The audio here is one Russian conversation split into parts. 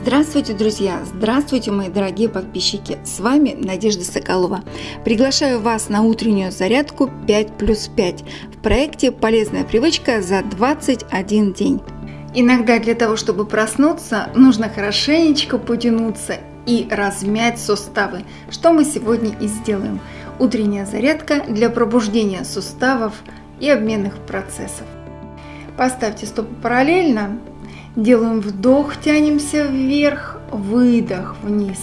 Здравствуйте, друзья! Здравствуйте, мои дорогие подписчики! С вами Надежда Соколова. Приглашаю вас на утреннюю зарядку 5 плюс 5 в проекте «Полезная привычка за 21 день». Иногда для того, чтобы проснуться, нужно хорошенечко потянуться и размять суставы, что мы сегодня и сделаем. Утренняя зарядка для пробуждения суставов и обменных процессов. Поставьте стопы параллельно, Делаем вдох, тянемся вверх, выдох вниз.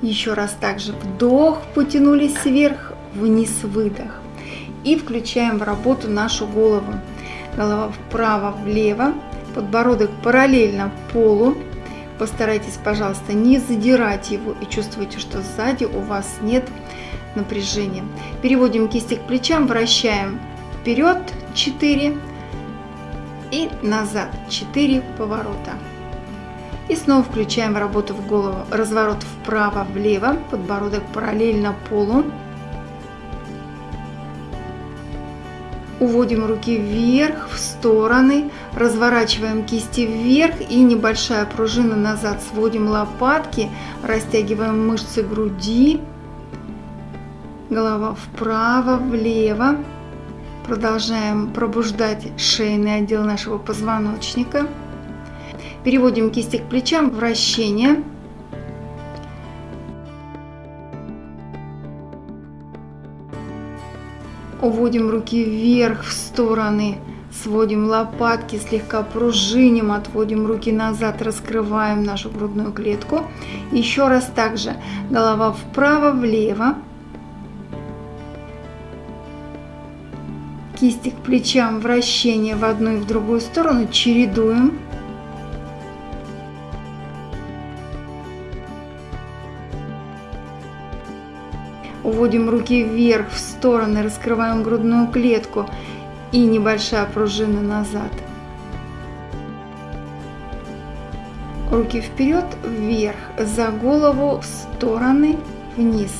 Еще раз также вдох, потянулись вверх, вниз, выдох. И включаем в работу нашу голову. Голова вправо, влево, подбородок параллельно полу. Постарайтесь, пожалуйста, не задирать его и чувствуйте, что сзади у вас нет напряжения. Переводим кисти к плечам, вращаем вперед 4, и назад 4 поворота. И снова включаем работу в голову. Разворот вправо-влево, подбородок параллельно полу. Уводим руки вверх, в стороны, разворачиваем кисти вверх и небольшая пружина назад. Сводим лопатки, растягиваем мышцы груди. Голова вправо-влево. Продолжаем пробуждать шейный отдел нашего позвоночника. Переводим кисти к плечам, вращение. Уводим руки вверх в стороны, сводим лопатки, слегка пружиним, отводим руки назад, раскрываем нашу грудную клетку. Еще раз также голова вправо-влево. Кисти к плечам, вращение в одну и в другую сторону, чередуем. Уводим руки вверх, в стороны, раскрываем грудную клетку и небольшая пружина назад. Руки вперед, вверх, за голову, в стороны, вниз.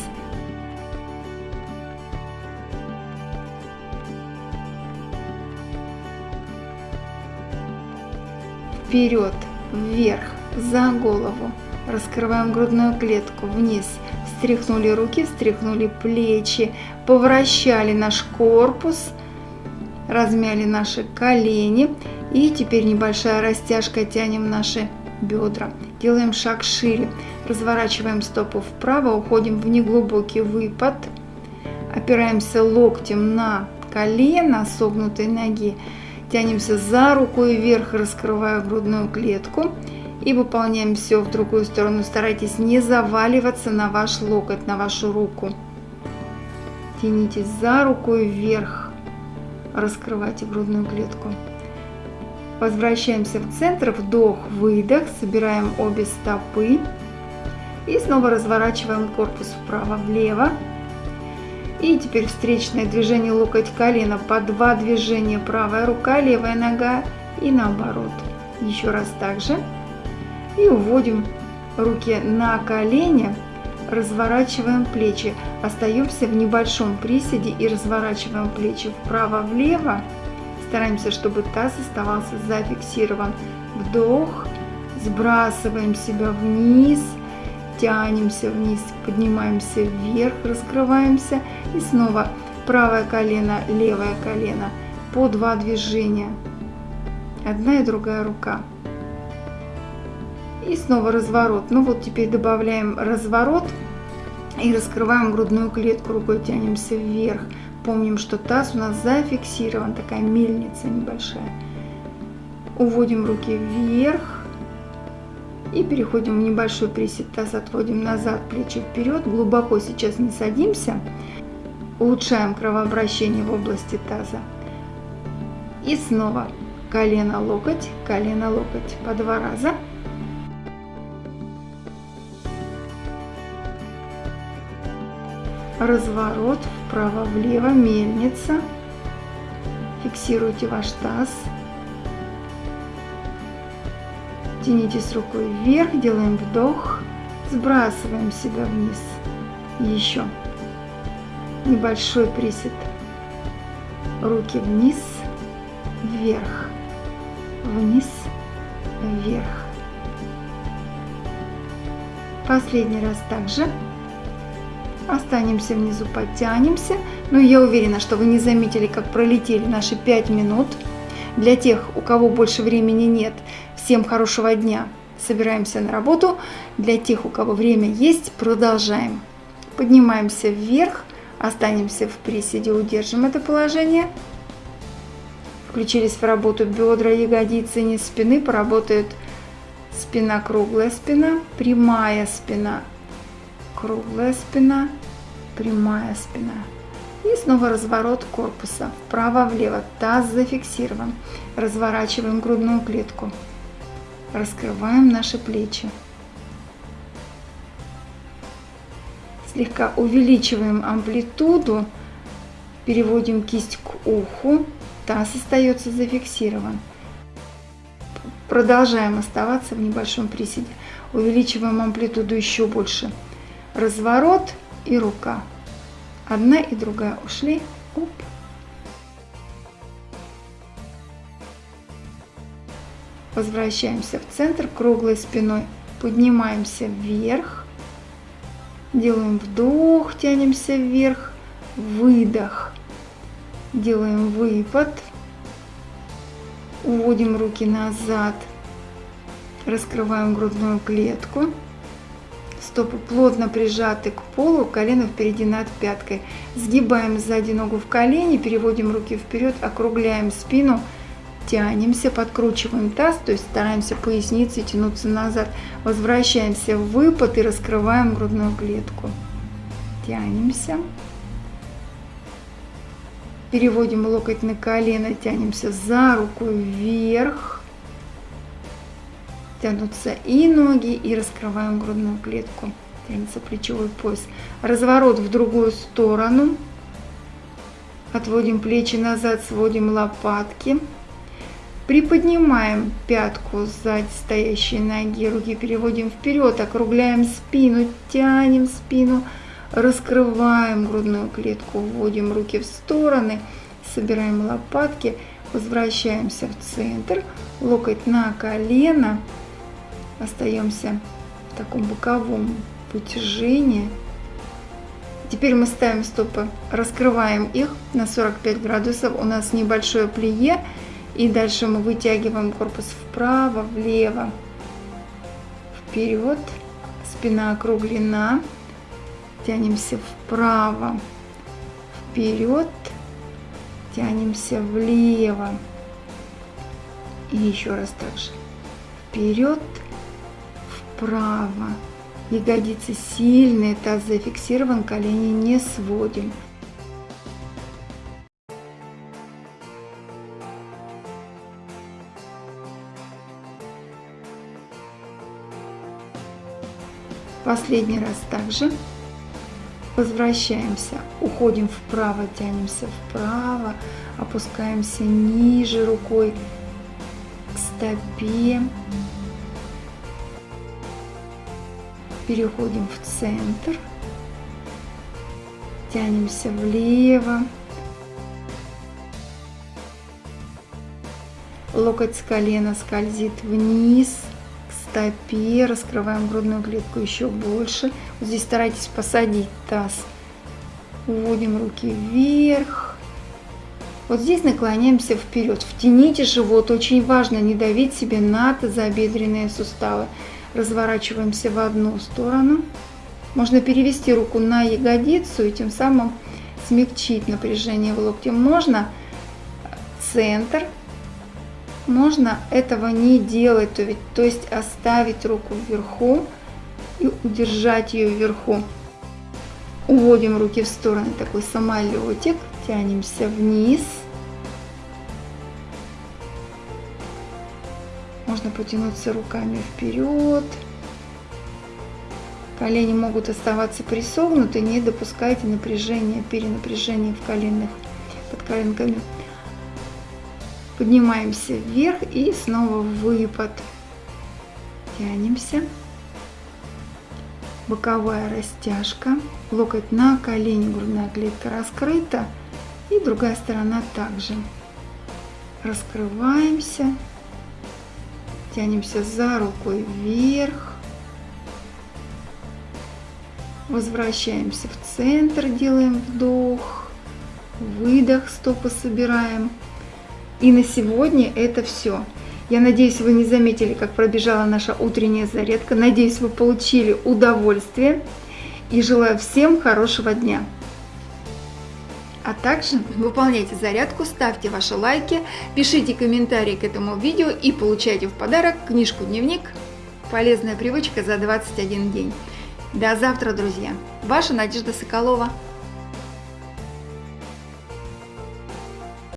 Вперед, вверх, за голову. Раскрываем грудную клетку вниз. Встряхнули руки, встряхнули плечи, повращали наш корпус, размяли наши колени. И теперь небольшая растяжка, тянем наши бедра. Делаем шаг шире. Разворачиваем стопу вправо, уходим в неглубокий выпад. Опираемся локтем на колено согнутой ноги. Тянемся за рукой вверх, раскрывая грудную клетку. И выполняем все в другую сторону. Старайтесь не заваливаться на ваш локоть, на вашу руку. Тянитесь за рукой вверх. Раскрывайте грудную клетку. Возвращаемся в центр. Вдох, выдох. Собираем обе стопы. И снова разворачиваем корпус вправо-влево. И теперь встречное движение локоть-колено по два движения. Правая рука, левая нога и наоборот. Еще раз так же. И уводим руки на колени, разворачиваем плечи. Остаемся в небольшом приседе и разворачиваем плечи вправо-влево. Стараемся, чтобы таз оставался зафиксирован. Вдох, сбрасываем себя вниз – тянемся вниз, поднимаемся вверх, раскрываемся и снова правое колено, левое колено по два движения. Одна и другая рука. И снова разворот. Ну вот теперь добавляем разворот и раскрываем грудную клетку, рукой тянемся вверх. Помним, что таз у нас зафиксирован, такая мельница небольшая. Уводим руки вверх, и переходим в небольшой присед, таз отводим назад, плечи вперед. Глубоко сейчас не садимся. Улучшаем кровообращение в области таза. И снова колено, локоть, колено, локоть по два раза. Разворот вправо-влево, мельница. Фиксируйте ваш таз. Тянитесь рукой вверх, делаем вдох, сбрасываем себя вниз. Еще. Небольшой присед. Руки вниз, вверх, вниз, вверх. Последний раз также. Останемся внизу, подтянемся. Но я уверена, что вы не заметили, как пролетели наши 5 минут. Для тех, у кого больше времени нет, всем хорошего дня. Собираемся на работу. Для тех, у кого время есть, продолжаем. Поднимаемся вверх, останемся в приседе, удержим это положение. Включились в работу бедра, ягодицы, низ спины, поработают спина, круглая спина, прямая спина, круглая спина, прямая спина. И снова разворот корпуса вправо-влево, таз зафиксирован. Разворачиваем грудную клетку. Раскрываем наши плечи. Слегка увеличиваем амплитуду, переводим кисть к уху, таз остается зафиксирован. Продолжаем оставаться в небольшом приседе. Увеличиваем амплитуду еще больше. Разворот и рука. Одна и другая ушли. Оп. Возвращаемся в центр круглой спиной. Поднимаемся вверх. Делаем вдох, тянемся вверх. Выдох. Делаем выпад. Уводим руки назад. Раскрываем грудную клетку. Стопы плотно прижаты к полу, колено впереди над пяткой. Сгибаем сзади ногу в колени, переводим руки вперед, округляем спину, тянемся, подкручиваем таз, то есть стараемся поясницей тянуться назад. Возвращаемся в выпад и раскрываем грудную клетку. Тянемся. Переводим локоть на колено, тянемся за руку вверх. Тянутся и ноги, и раскрываем грудную клетку. Тянется плечевой пояс. Разворот в другую сторону. Отводим плечи назад, сводим лопатки. Приподнимаем пятку сзади стоящей ноги, руки переводим вперед, округляем спину, тянем спину раскрываем грудную клетку, вводим руки в стороны, собираем лопатки, возвращаемся в центр, локоть на колено, остаемся в таком боковом вытяжении. Теперь мы ставим стопы, раскрываем их на 45 градусов, у нас небольшое плие, и дальше мы вытягиваем корпус вправо, влево, вперед, спина округлена, тянемся вправо, вперед, тянемся влево. И еще раз так же. Вперед, вправо. Ягодицы сильные, таз зафиксирован, колени не сводим. Последний раз также. Возвращаемся, уходим вправо, тянемся вправо, опускаемся ниже рукой к стопе. Переходим в центр, тянемся влево. Локоть с колена скользит вниз – стопе, раскрываем грудную клетку еще больше. Вот здесь старайтесь посадить таз. Уводим руки вверх. Вот здесь наклоняемся вперед. Втяните живот. Очень важно не давить себе на тазобедренные суставы. Разворачиваемся в одну сторону. Можно перевести руку на ягодицу и тем самым смягчить напряжение в локте. Можно центр можно этого не делать, то, ведь, то есть оставить руку вверху и удержать ее вверху. Уводим руки в стороны, такой самолетик, тянемся вниз. Можно потянуться руками вперед. Колени могут оставаться присогнуты, не допускайте напряжения, перенапряжения в коленных, под коленками. Поднимаемся вверх и снова выпад. Тянемся. Боковая растяжка. Локоть на колени, грудная клетка раскрыта. И другая сторона также. Раскрываемся. Тянемся за рукой вверх. Возвращаемся в центр, делаем вдох, выдох, стопы собираем. И на сегодня это все. Я надеюсь, вы не заметили, как пробежала наша утренняя зарядка. Надеюсь, вы получили удовольствие. И желаю всем хорошего дня. А также выполняйте зарядку, ставьте ваши лайки, пишите комментарии к этому видео и получайте в подарок книжку-дневник «Полезная привычка за 21 день». До завтра, друзья! Ваша Надежда Соколова.